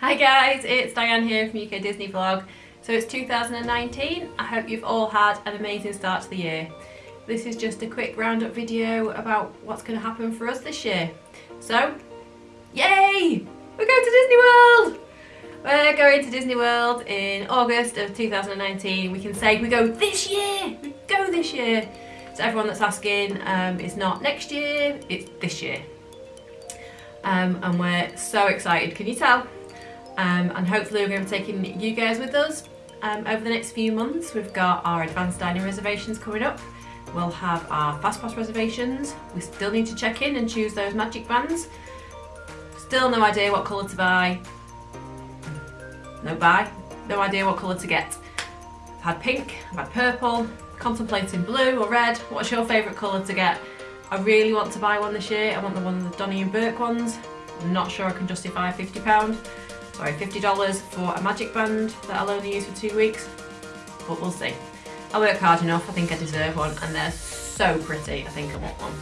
Hi guys, it's Diane here from UK Disney Vlog. So it's 2019. I hope you've all had an amazing start to the year. This is just a quick roundup video about what's going to happen for us this year. So, yay! We're going to Disney World! We're going to Disney World in August of 2019. We can say we go this year! We go this year! So everyone that's asking, um, it's not next year, it's this year. Um, and we're so excited, can you tell? Um, and hopefully we're going to be taking you guys with us um, over the next few months. We've got our advanced dining reservations coming up. We'll have our fast pass reservations. We still need to check in and choose those magic bands. Still no idea what colour to buy. No buy. No idea what colour to get. I've had pink, I've had purple, contemplating blue or red. What's your favourite colour to get? I really want to buy one this year. I want the one of the Dooney and Bourke ones. I'm not sure I can justify £50. Sorry, $50 for a magic band that I'll only use for two weeks. But we'll see. I work hard enough, I think I deserve one and they're so pretty, I think I want one.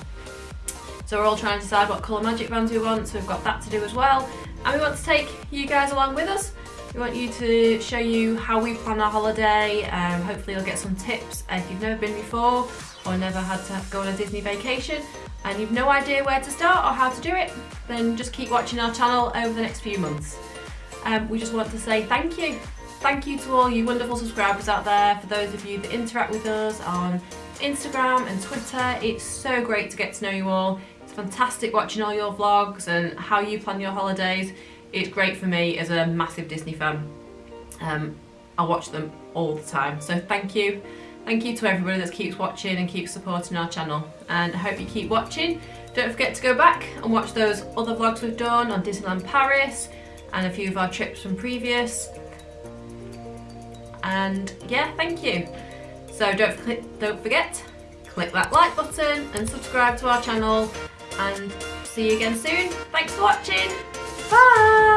So we're all trying to decide what colour magic bands we want, so we've got that to do as well. And we want to take you guys along with us. We want you to show you how we plan our holiday. Um, hopefully you'll get some tips if you've never been before or never had to go on a Disney vacation and you've no idea where to start or how to do it, then just keep watching our channel over the next few months. Um, we just want to say thank you. Thank you to all you wonderful subscribers out there, for those of you that interact with us on Instagram and Twitter. It's so great to get to know you all. It's fantastic watching all your vlogs and how you plan your holidays. It's great for me as a massive Disney fan. Um, I watch them all the time, so thank you. Thank you to everybody that keeps watching and keeps supporting our channel and I hope you keep watching. Don't forget to go back and watch those other vlogs we've done on Disneyland Paris and a few of our trips from previous. And yeah, thank you. So don't, don't forget, click that like button and subscribe to our channel and see you again soon. Thanks for watching. Bye!